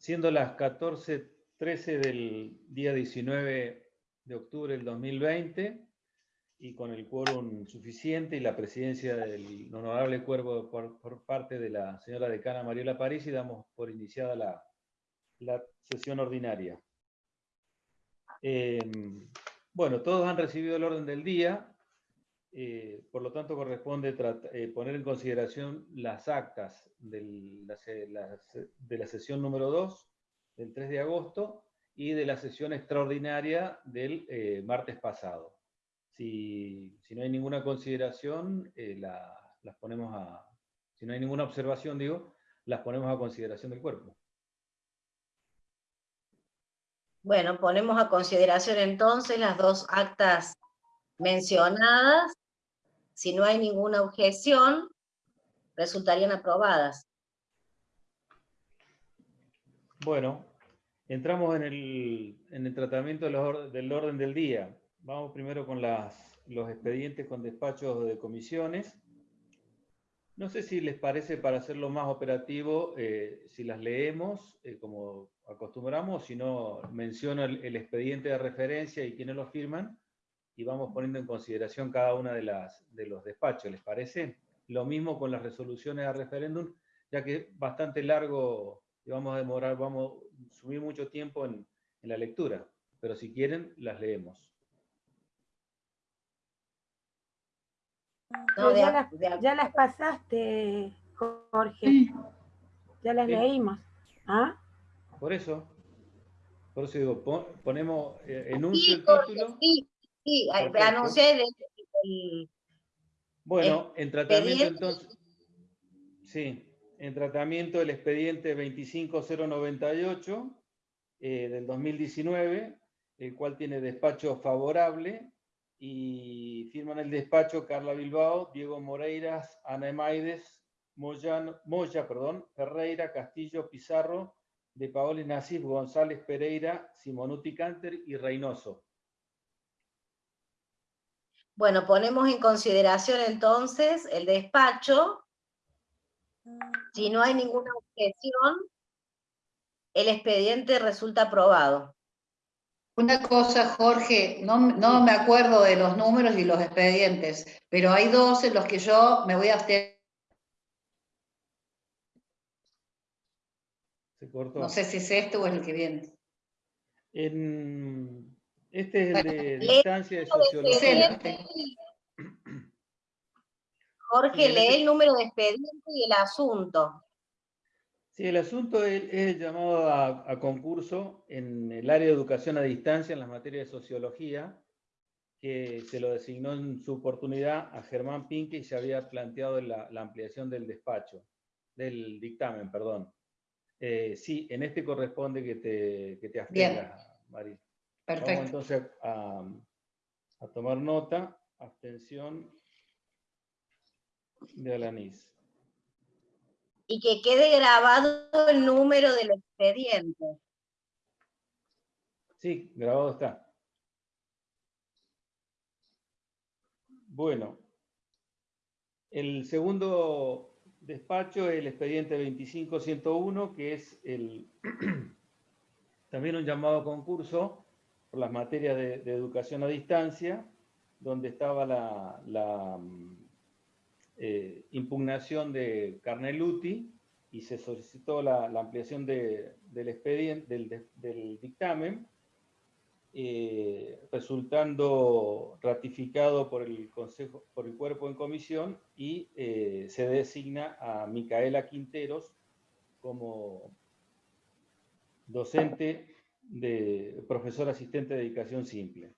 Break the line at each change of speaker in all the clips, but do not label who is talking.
siendo las 14.13 del día 19 de octubre del 2020 y con el quórum suficiente y la presidencia del honorable cuervo por, parte de la señora decana Mariela París y damos por iniciada la, sesión ordinaria. Em, bueno, todos han recibido el orden del día, eh, por lo tanto corresponde eh, poner en consideración las actas de la, sesión número 2 del 3 de agosto y de la sesión extraordinaria del eh, martes pasado. Si, no hay ninguna consideración, las ponemos a, si no hay ninguna observación, digo, las ponemos a consideración del cuerpo.
Bueno, ponemos a consideración entonces las dos actas mencionadas. Si no hay ninguna objeción, resultarían aprobadas.
Bueno, entramos en el, tratamiento del orden del día. Vamos primero con los expedientes con despachos de comisiones. No sé si les parece para hacerlo más operativo, eh, si las leemos, eh, como acostumbramos, si no menciono el, expediente de referencia y quiénes lo firman, y vamos poniendo en consideración cada una de, las, de los despachos, ¿les parece? Lo mismo con las resoluciones a referéndum, ya que es bastante largo y vamos a demorar, vamos a subir mucho tiempo en, en la lectura, pero si quieren, las leemos.
ya, las, pasaste, Jorge. Ya las leímos. ¿Ah?
Por eso. Por eso digo, ponemos, eh, enuncio el título.
Sí, anuncié
Bueno, en tratamiento entonces... Sí, en tratamiento el expediente 25098 eh, del 2019, el cual tiene despacho favorable y firman el despacho Carla Bilbao, Diego Moreiras, Ana Emaides, Moya, perdón, Ferreira, Castillo, Pizarro, de Paoli Nasif, González Pereira, Simonuti Canter y Reynoso.
Bueno, ponemos en consideración entonces el despacho. Si no hay ninguna objeción, el expediente resulta aprobado.
Una cosa, Jorge, no, me acuerdo de los números y los expedientes, pero hay dos en los que yo me voy a abstener. No sé si es este o es el que viene.
Este es el de distancia de sociología.
Jorge, lee el número de expediente y el asunto.
Sí, el asunto es, llamado a, concurso en el área de educación a distancia en las materias de sociología, que se lo designó en su oportunidad a Germán Pinque y se había planteado la, ampliación del despacho, del dictamen, perdón. Eh, sí, en este corresponde que te, que te María. Perfecto. Vamos entonces a, a tomar nota, abstención de Alanis
y que quede grabado el número del expediente.
Sí, grabado está. Bueno, el segundo despacho es el expediente 25101, que es el, también un llamado concurso por las materias de, educación a distancia, donde estaba la eh, impugnación de Carneluti y se solicitó la, ampliación del expediente, del, dictamen, eh, resultando ratificado por el Consejo, por el cuerpo en comisión y eh, se designa a Micaela Quinteros como docente de profesor asistente de dedicación simple.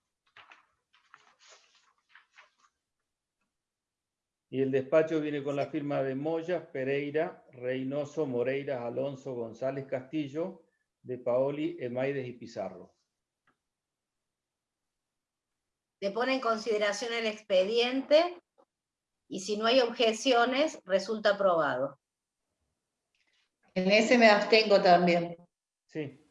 Y el despacho viene con la firma de Moya, Pereira, Reynoso, Moreira, Alonso, González, Castillo, de Paoli, Emaides y Pizarro.
Se pone en consideración el expediente y si no hay objeciones, resulta aprobado.
En ese me abstengo también.
Sí.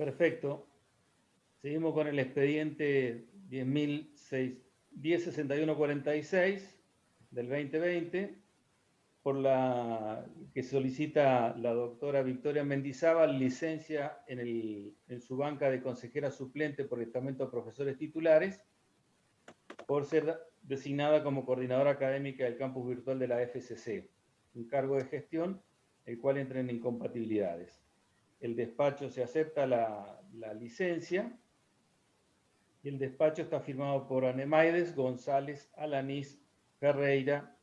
Perfecto. Seguimos con el expediente 10.600. 106146 del 2020, por la que solicita la doctora Victoria Mendizábal licencia en, en su banca de consejera suplente por estamento de profesores titulares, por ser designada como coordinadora académica del campus virtual de la FCC, un cargo de gestión el cual entra en incompatibilidades. El despacho se acepta la, licencia y el despacho está firmado por Anemaides, González, Alanís, Ferreira,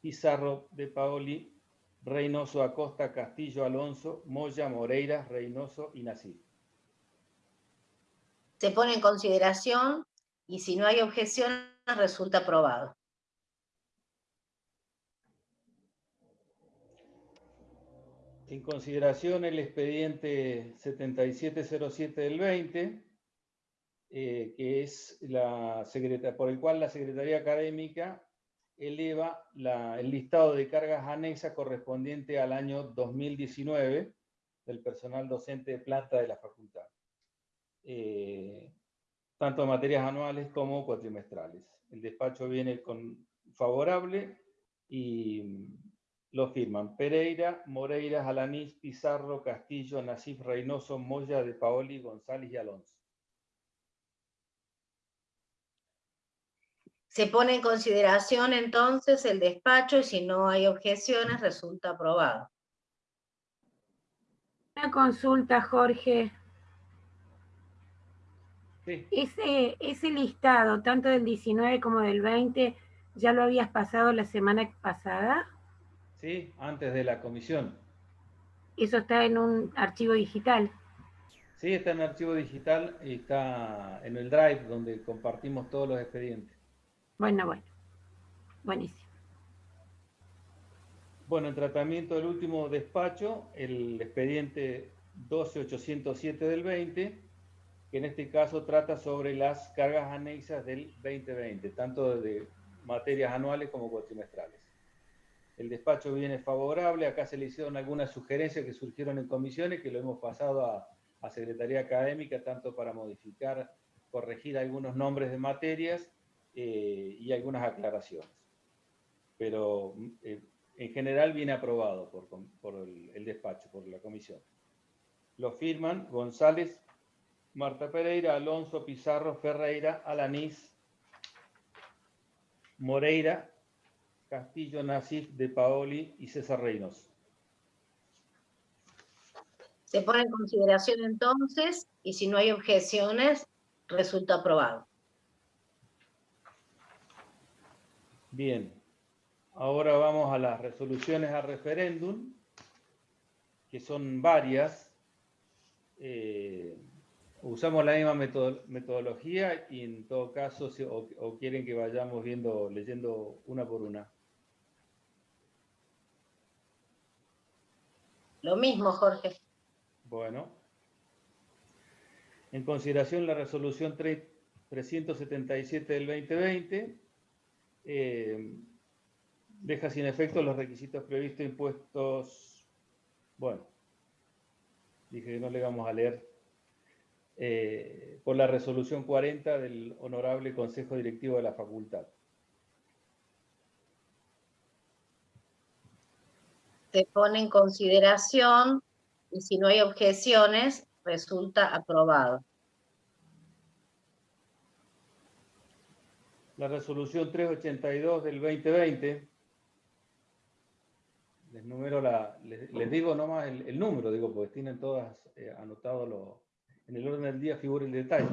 Pizarro de Paoli, Reynoso Acosta, Castillo Alonso, Moya, Moreira, Reynoso y Nasif.
Se pone en consideración y si no hay objeción resulta aprobado.
En consideración el expediente 7707 del 20, eh, que es la por el cual la Secretaría Académica eleva el listado de cargas anexas correspondiente al año 2019 del personal docente de planta de la facultad, eh, tanto materias anuales como cuatrimestrales. El despacho viene con favorable y lo firman Pereira, Moreira, Alanís, Pizarro, Castillo, Nasif, Reynoso, Moya, De Paoli, González y Alonso.
Se pone en consideración entonces el despacho y si no hay objeciones resulta aprobado.
Una consulta, Jorge.
Sí.
Ese, ese listado, tanto del 19 como del 20, ¿ya lo habías pasado la semana pasada?
Sí, antes de la comisión.
¿Eso está en un archivo digital?
Sí, está en archivo digital y está en el Drive donde compartimos todos los expedientes.
Bueno, bueno. Buenísimo.
Bueno, en tratamiento del último despacho, el expediente 12807 del 20, que en este caso trata sobre las cargas anexas del 2020, tanto de materias anuales como cuatrimestrales. El despacho viene favorable, acá se le hicieron algunas sugerencias que surgieron en comisiones, que lo hemos pasado a, Secretaría Académica, tanto para modificar, corregir algunos nombres de materias, eh, y algunas aclaraciones. Pero eh, en general viene aprobado por, el, despacho, por la comisión. Lo firman González, Marta Pereira, Alonso, Pizarro, Ferreira, Alanís, Moreira, Castillo, Nasif, De Paoli y César Reynos.
Se pone en consideración entonces y si no hay objeciones, resulta aprobado.
Bien, ahora vamos a las resoluciones a referéndum, que son varias. Eh, usamos la misma metodología y en todo caso, o, quieren que vayamos viendo, leyendo una por una.
Lo mismo, Jorge.
Bueno. En consideración la resolución 377 del 2020, eh, deja sin efecto los requisitos previstos impuestos, bueno, dije que no le vamos a leer, eh, por la resolución 40 del Honorable Consejo Directivo de la Facultad.
Se pone en consideración y si no hay objeciones, resulta aprobado.
la resolución 382 del 2020, les, número la, les, digo nomás el, el, número, digo, porque tienen todas eh, anotado lo, en el orden del día figura el detalle.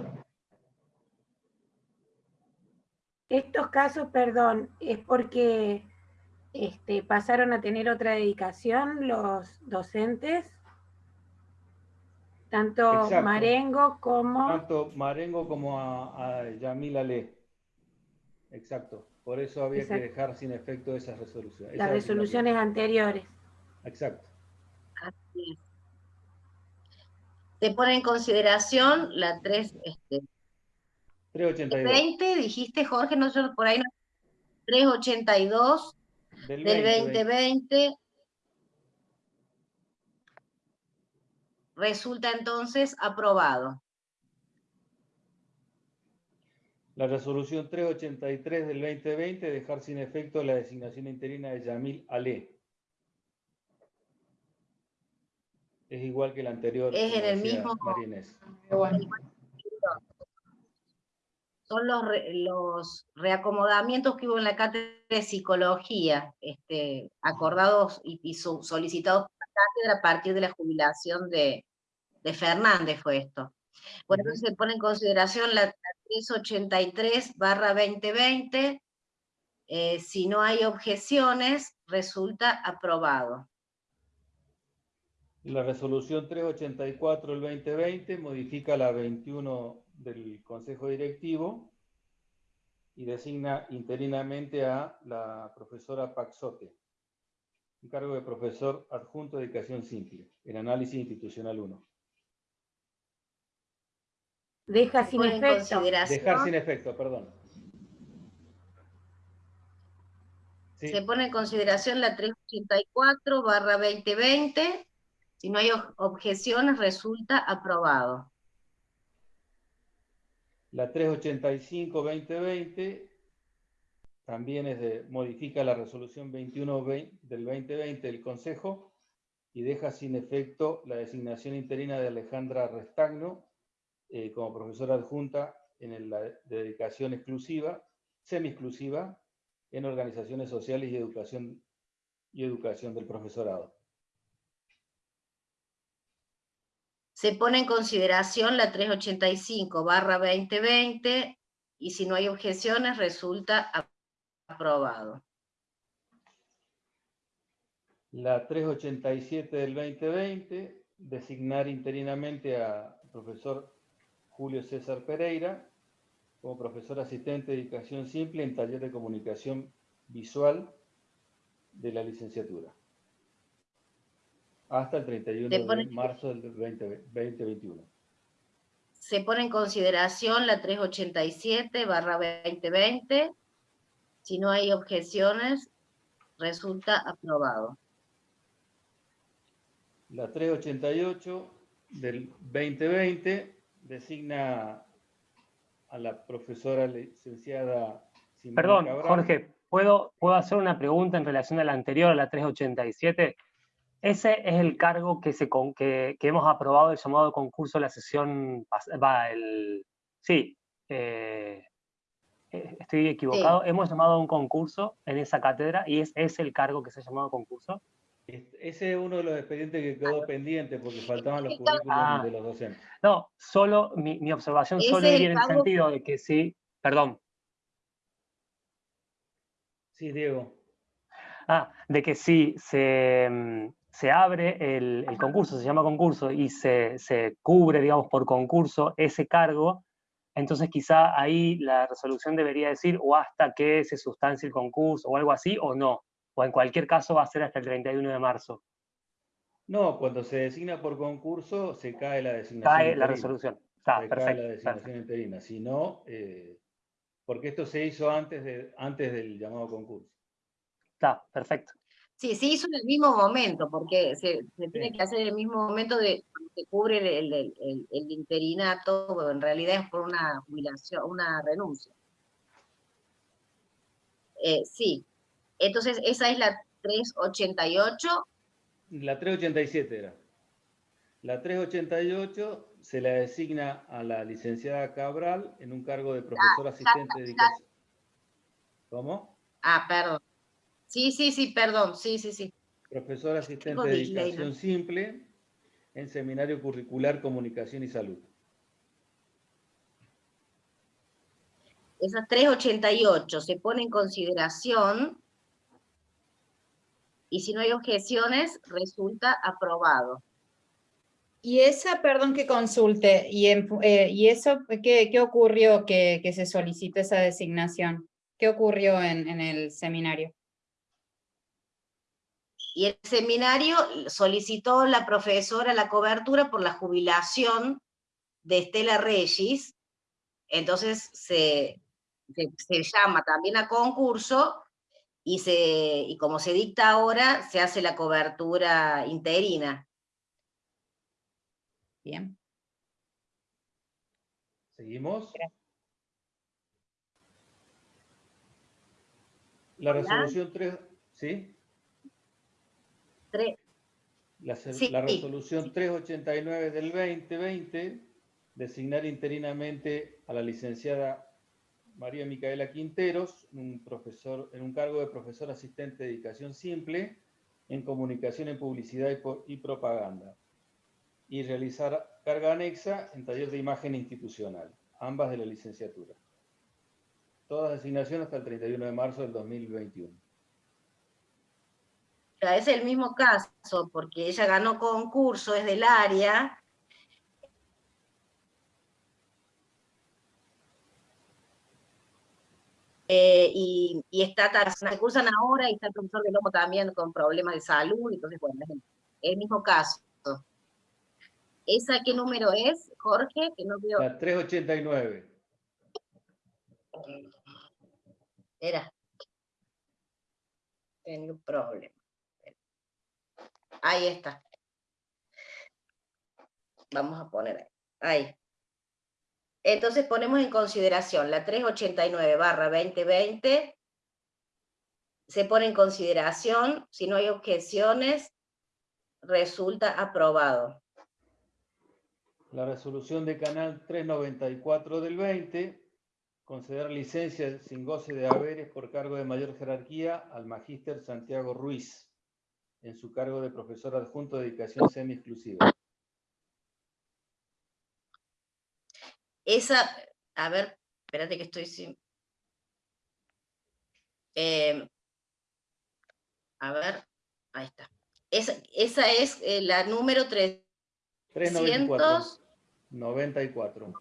Estos casos, perdón, es porque este, pasaron a tener otra dedicación los docentes, tanto Marengo como...
Tanto Marengo como a, a Yamila Le. Exacto. Por eso había que dejar sin efecto esas resoluciones.
Las resoluciones anteriores.
Exacto.
Así es. Se pone en consideración la 3, este,
382.
20, dijiste Jorge, no sé, por ahí no. 382 del, del 2020. Resulta entonces aprobado.
La resolución 383 del 2020, dejar sin efecto la designación interina de Yamil Ale. Es igual que la anterior.
Es en el mismo-. Son los, re- los reacomodamientos que hubo en la cátedra de psicología, este, acordados y, solicitados por la cátedra a partir de la jubilación de, de Fernández fue esto. Por eso se pone en consideración la, la 383 barra 2020, eh, si no hay objeciones, resulta aprobado.
La resolución 384 del 2020 modifica la 21 del Consejo Directivo y designa interinamente a la profesora Paxote, un cargo de profesor adjunto de Educación Simple, en Análisis Institucional 1.
Deja sin
en
efecto.
Dejar sin efecto, perdón. Sí,
Se pone en consideración la 384 barra 2020. Si no hay ob- objeciones, resulta aprobado.
La 385-2020 también modifica la resolución 21 del 2020 del Consejo y deja sin efecto la designación interina de Alejandra Restagno eh, como profesora adjunta en la dedicación exclusiva, semi-exclusiva, en organizaciones sociales y educación, y educación del profesorado.
Se pone en consideración la 385 barra 2020 y si no hay objeciones, resulta aprobado.
La 387 del 2020, designar interinamente a profesor Julio César Pereira como profesor asistente de educación simple en taller de comunicación visual de la licenciatura. Hasta el 31
Te
de
pone-
marzo del 20 2021.
Se pone en consideración la 387 barra 2020. Si no hay objeciones, resulta aprobado.
La 388 del 2020 designa a la profesora licenciada Simona
Perdón,
Cabral.
Jorge, ¿puedo, ¿puedo hacer una pregunta en relación a la anterior, a la 387? Ese es el cargo que, se con- que, que hemos aprobado el llamado de concurso la sesión, va, el, sí, eh, eh, estoy equivocado, hemos llamado a un concurso en esa cátedra y es ese el cargo que se ha llamado concurso.
Ese es uno de los expedientes que quedó pendiente porque faltaban los currículums
Ah.
de los docentes.
No, solo, mi, mi observación solo
es
iría en el sentido de que sí, perdón,
Sí, Diego.
Ah, de que si se, mm, se abre el, el concurso, se llama concurso, y se, se cubre, digamos, por concurso ese cargo, entonces quizá ahí la resolución debería decir o hasta que se sustancie el concurso o algo así, o no. O en cualquier caso va a ser hasta el 31 de marzo.
No, cuando se designa por concurso, se cae la designación.
Cae la resolución. Está,
Se cae
perfecto.
la designación
perfecto.
interina. Si no, eh, porque esto se hizo antes, de, antes del llamado concurso.
Está, perfecto.
Sí, se hizo en el mismo momento, porque se, se tiene que hacer en el mismo momento de que cubre el, el- el- el interinato, pero en realidad es por una jubilación, una renuncia. Eh, sí, entonces esa es la 388,
La 387 era. La 388 se la designa a la licenciada Cabral en un cargo de profesor asistente de educación. ¿Cómo?
ah, perdón. Sí, sí, sí, perdón, sí, sí, sí.
Profesor asistente de educación simple en Seminario Curricular Comunicación y Salud.
Esa 388 se pone en consideración y si no hay objeciones, resulta aprobado.
Y esa, perdón que consulte, ¿y, en eh, y eso qué, qué ocurrió que, que se solicitó esa designación? ¿Qué ocurrió en, en el seminario?
Y el seminario solicitó la profesora la cobertura por la jubilación de Estela Reyes, entonces se, se, llama también a concurso y, se, y como se dicta ahora, se hace la cobertura interina.
Bien.
¿Seguimos? La resolución 3, ¿sí? La, se-
Sí.
la resolución 389 del 2020, designar interinamente a la licenciada María Micaela Quinteros, un profesor, en un cargo de profesor asistente de dedicación simple en comunicación en publicidad y, propaganda, y realizar carga anexa en taller de imagen institucional, ambas de la licenciatura. Todas designaciones hasta el 31 de marzo del 2021.
Sea, es el mismo caso, porque ella ganó concurso, es del área. Eh, y, y está, se cursan ahora y está el profesor de Lomo también con problemas de salud, entonces bueno, es el, el mismo caso. ¿Esa qué número es, Jorge? Que no veo.
La 389.
Era. Tengo un problema. Ahí está. Vamos a poner ahí. ahí. Entonces ponemos en consideración la 389 barra 2020. Se pone en consideración, si no hay objeciones, resulta aprobado.
La resolución de Canal 394 del 20, conceder licencia sin goce de haberes por cargo de mayor jerarquía al magíster Santiago Ruiz, en su cargo de profesor adjunto de dedicación semi-exclusiva.
Esa, a ver, espérate que estoy sin... Eh, a ver, ahí está. Esa, esa es eh, la número
394.
300.
94.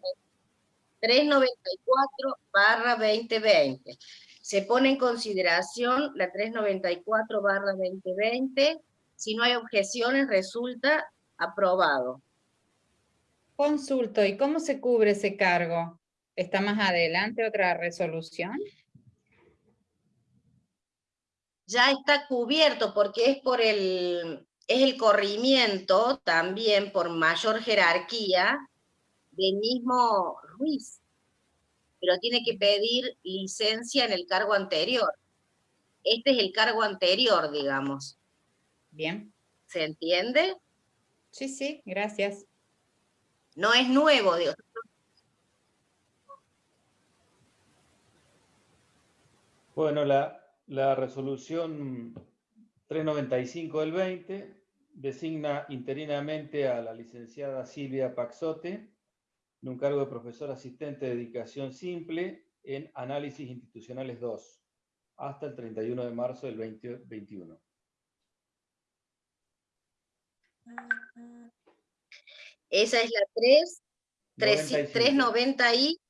394 barra 2020. Se pone en consideración la 394 barra 2020. Si no hay objeciones, resulta aprobado.
Consulto, ¿y cómo se cubre ese cargo? ¿Está más adelante otra resolución?
Ya está cubierto porque es por el, es el corrimiento también por mayor jerarquía del mismo Ruiz, pero tiene que pedir licencia en el cargo anterior. Este es el cargo anterior, digamos.
Bien.
¿Se entiende?
Sí, sí, gracias.
No es nuevo, digo.
Bueno, la, la resolución 395 del 20 designa interinamente a la licenciada Silvia Paxote en un cargo de profesor asistente de dedicación simple en Análisis Institucionales 2 hasta el 31 de marzo del 2021.
Esa es la 3,
95.
390 y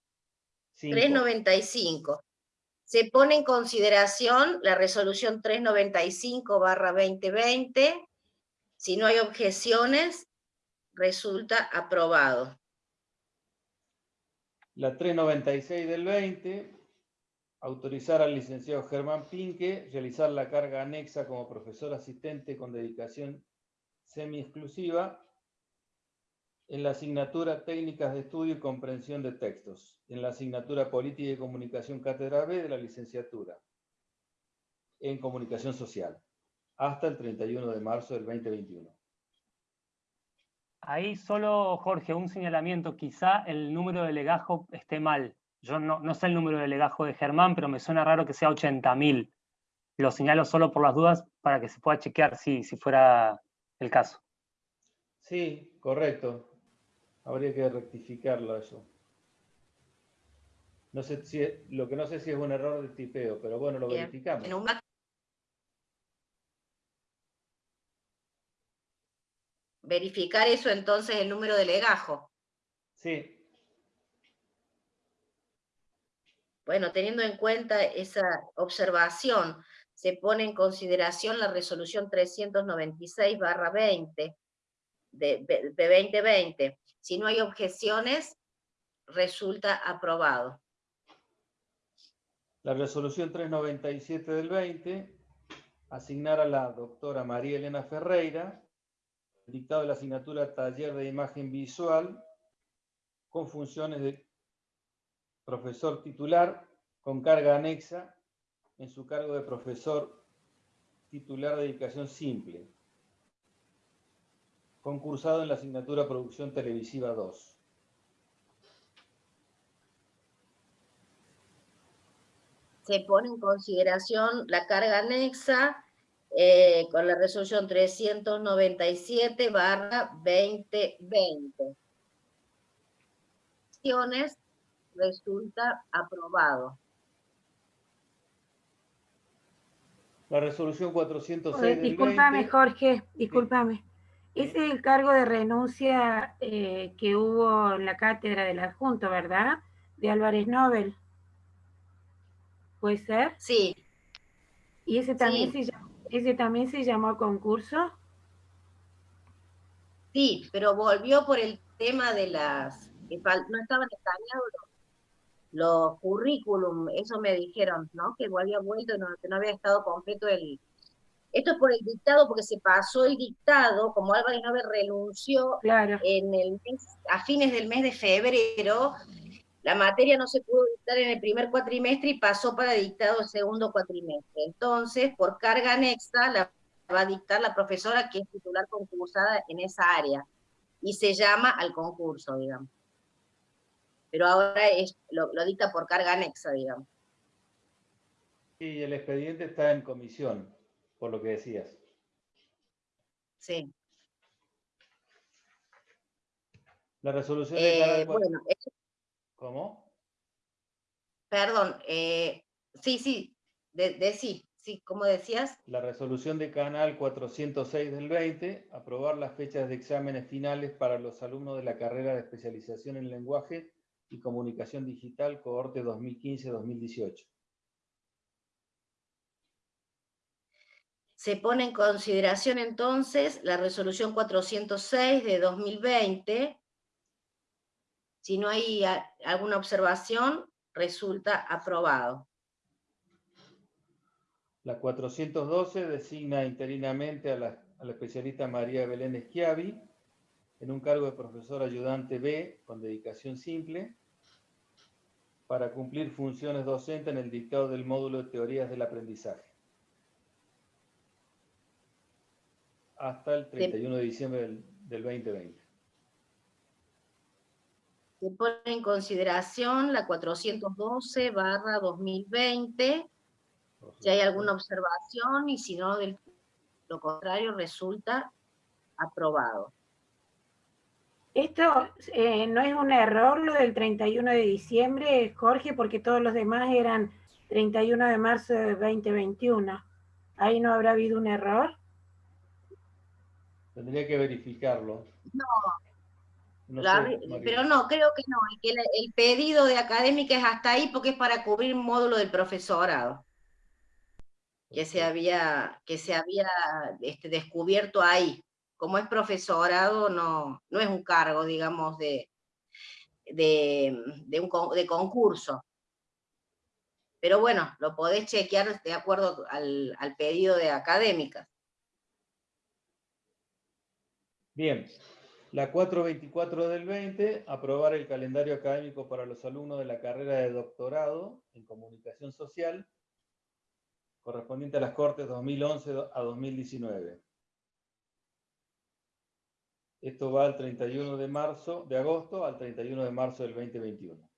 Cinco.
395. Se pone en consideración la resolución 395 barra 2020. Si no hay objeciones, resulta aprobado.
La 396 del 20, autorizar al licenciado Germán Pinque realizar la carga anexa como profesor asistente con dedicación semi-exclusiva en la asignatura Técnicas de Estudio y Comprensión de Textos, en la asignatura Política y Comunicación Cátedra B de la licenciatura en Comunicación Social, hasta el 31 de marzo del 2021.
Ahí solo, Jorge, un señalamiento. Quizá el número de legajo esté mal. Yo no, no sé el número de legajo de Germán, pero me suena raro que sea 80.000. Lo señalo solo por las dudas para que se pueda chequear si, si fuera el caso.
Sí, correcto. Habría que rectificarlo eso. No sé si, lo que no sé si es un error de tipeo, pero bueno, lo
Bien.
verificamos.
En un- Verificar eso entonces el número de legajo.
Sí,
Bueno, teniendo en cuenta esa observación, se pone en consideración la resolución 396 barra 20 de, de- de 2020. Si no hay objeciones, resulta aprobado.
la resolución 397 del 20, asignar a la doctora María Elena Ferreira dictado la asignatura Taller de Imagen Visual con funciones de profesor titular con carga anexa en su cargo de profesor titular de dedicación simple, concursado en la asignatura Producción Televisiva 2.
Se pone en consideración la carga anexa eh, con la resolución 397 barra 2020. Resulta aprobado.
La resolución 406
Oye,
del 20,
Jorge, discúlpame. Ese es el cargo de renuncia eh, que hubo en la cátedra del adjunto, ¿verdad? De Álvarez Nobel. ¿Puede ser?
Sí,
¿Y ese también,
Sí.
se, ese también se llamó concurso?
sí, pero volvió por el tema de las... no estaban escaneados los, los currículum, eso me dijeron, ¿no? Que había vuelto, no, que no había estado completo el... Esto es por el dictado, porque se pasó el dictado, como Álvarez Nobel renunció
Claro.
en el mes, a fines del mes de febrero, la materia no se pudo dictar en el primer cuatrimestre y pasó para dictado el segundo cuatrimestre. Entonces, por carga anexa, la va a dictar la profesora que es titular concursada en esa área, y se llama al concurso, digamos. Pero ahora es, lo, lo dicta por carga anexa, digamos.
y el expediente está en comisión, por lo que decías.
Sí.
La resolución de
Eh, bueno,
¿Cómo?
perdón, eh, sí, sí, de, de sí, sí, como decías,
La resolución de Canal 406 del 20, aprobar las fechas de exámenes finales para los alumnos de la carrera de especialización en lenguaje y comunicación digital, cohorte 2015-2018.
Se pone en consideración entonces la resolución 406 de 2020. Si no hay a- alguna observación, resulta aprobado.
La 412 designa interinamente a la, a la especialista María Belén Schiavi en un cargo de profesor ayudante B con dedicación simple para cumplir funciones docentes en el dictado del módulo de teorías del aprendizaje. Hasta el 31 de diciembre del, del 2020.
Se pone en consideración la 412 barra 2020. Si hay alguna observación y si no, del lo contrario, resulta aprobado.
Esto eh, no es un error lo del 31 de diciembre, Jorge, porque todos los demás eran 31 de marzo de 2021. Ahí no habrá habido un error.
Tendría que verificarlo.
No.
No sé,
pero no, creo que no, que el, el pedido de académica es hasta ahí porque es para cubrir un módulo del profesorado, que se había, que se había este, descubierto ahí. Como es profesorado, no, no es un cargo, digamos, de, de, de un de concurso. Pero bueno, lo podés chequear de acuerdo al, al pedido de académica.
Bien, la 424 del 20, aprobar el calendario académico para los alumnos de la carrera de doctorado en comunicación social, correspondiente a las Cortes 2011 a 2019. Esto va al 31 de marzo, de agosto al 31 de marzo del 2021.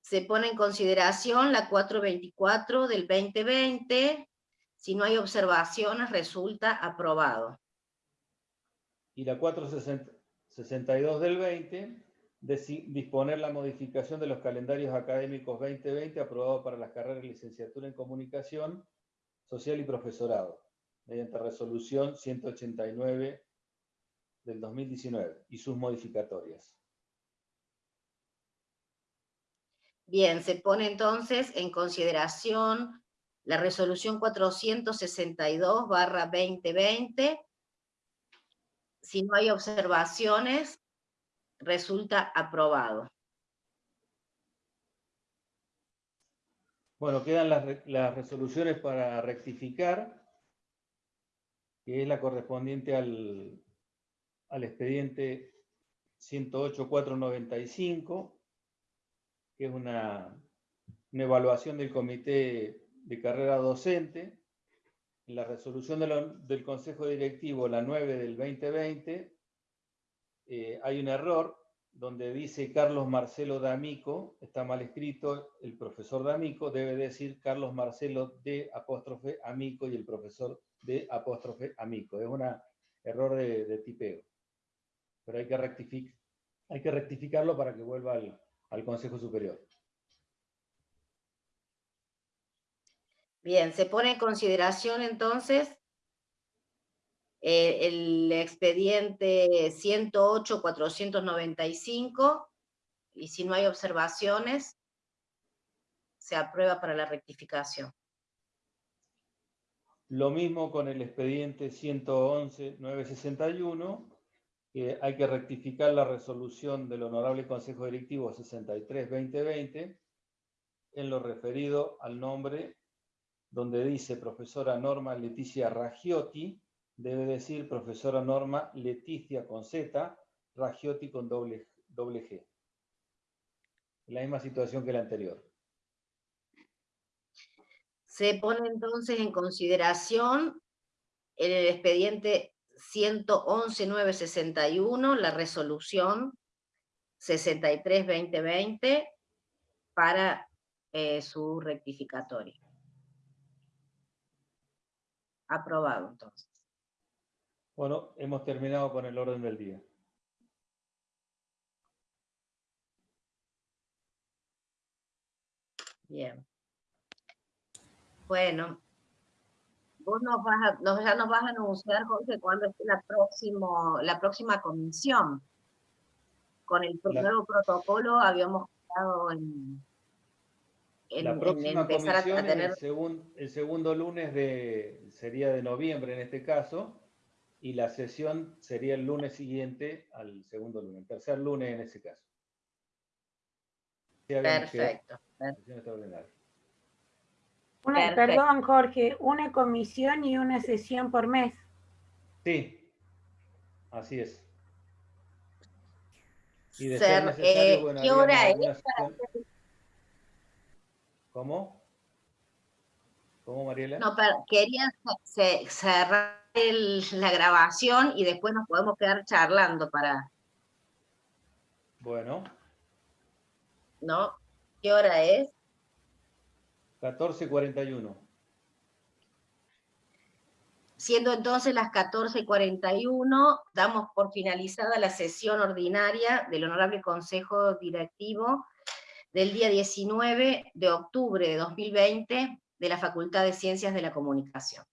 Se pone en consideración la 424 del 2020. Si no hay observaciones, resulta aprobado.
Y la 462 del 20, desi- disponer la modificación de los calendarios académicos 2020 aprobado para las carreras de licenciatura en comunicación social y profesorado, mediante resolución 189 del 2019 y sus modificatorias.
Bien, se pone entonces en consideración la resolución 462 barra 2020. Si no hay observaciones, resulta aprobado.
Bueno, quedan las, re- las resoluciones para rectificar, que es la correspondiente al, al expediente 108.495, que es una evaluación del comité de carrera docente, en la resolución del Consejo Directivo, la 9 del 2020, eh, hay un error donde dice Carlos Marcelo D'Amico, está mal escrito, el profesor D'Amico debe decir Carlos Marcelo de apóstrofe Amico y el profesor de apóstrofe Amico. Es un error de, de tipeo. Pero hay que, rectificarlo para que vuelva al Consejo Superior.
Bien, se pone en consideración entonces eh, el expediente 108-495 y si no hay observaciones, se aprueba para la rectificación.
Lo mismo con el expediente 111-961, que hay que rectificar la resolución del Honorable Consejo Directivo 63-2020 en lo referido al nombre donde dice profesora Norma Leticia Raggiotti, debe decir profesora Norma Leticia con Z, Raggiotti con doble, doble G. La misma situación que la anterior.
Se pone entonces en consideración en el expediente 111-961 la resolución 63-2020 para eh, su rectificatorio. Aprobado entonces.
Bueno, hemos terminado con el orden del día.
Bien. Bueno, vos nos vas a, nos- ya nos vas a anunciar, Jorge, cuándo es la, próximo, la próxima comisión. Con el
La-
nuevo protocolo habíamos quedado en, en-
La
en
próxima
empezar a- a,
comisión,
tener...
el, segun- el segundo lunes de, sería de noviembre en este caso, y la sesión sería el lunes siguiente al segundo lunes, el tercer lunes en ese caso.
Perfecto.
Una, perdón, Jorge, una comisión y una sesión por mes.
Sí, así es. Y de
Ser,
ser necesario,
eh,
bueno,
¿qué hora es
¿Cómo? ¿Cómo, Mariela?
No, pero quería ce- cerrar el- la grabación y después nos podemos quedar charlando para,
Bueno,
¿no? ¿Qué hora es?
14.41.
Siendo entonces las 14.41, damos por finalizada la sesión ordinaria del Honorable Consejo Directivo del día 19 de octubre de 2020 de la Facultad de Ciencias de la Comunicación.